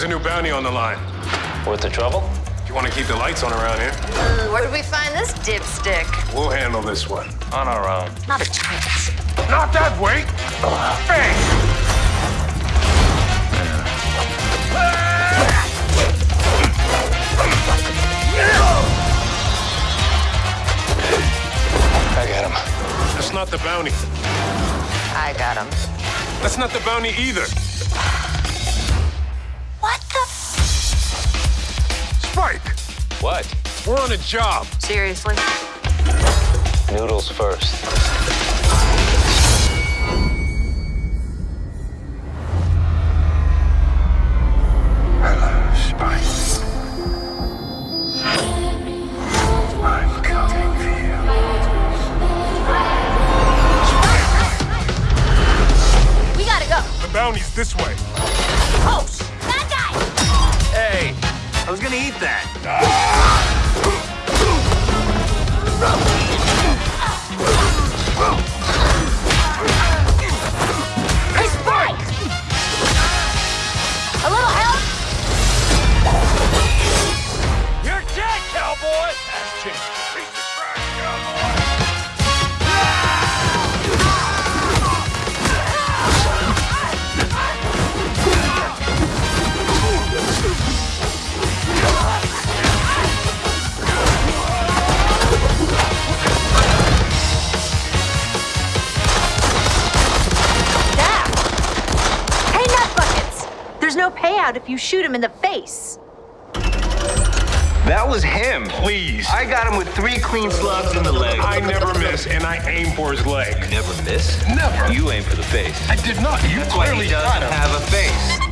bounty on the line. Worth the trouble? If you want to keep the lights on around here, Mm, where did we find this dipstick? we'll handle this one. On our own. Not a chance. Not that way! Bang! I got him. That's not the bounty. I got him. That's not the bounty either. Spike, What? we're on a job. Seriously? Noodles first. Hello, Spike. I'm coming for you. We gotta go. The bounty's this way. Post! Eat that. There's no payout if you shoot him in the face. That was him. Please. I got him with three clean slugs in the leg. I never miss, and I aim for his leg. You never miss. Never. You aim for the face. I did not. You That's why clearly he doesn't got him. have a face.